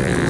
Mm-hmm.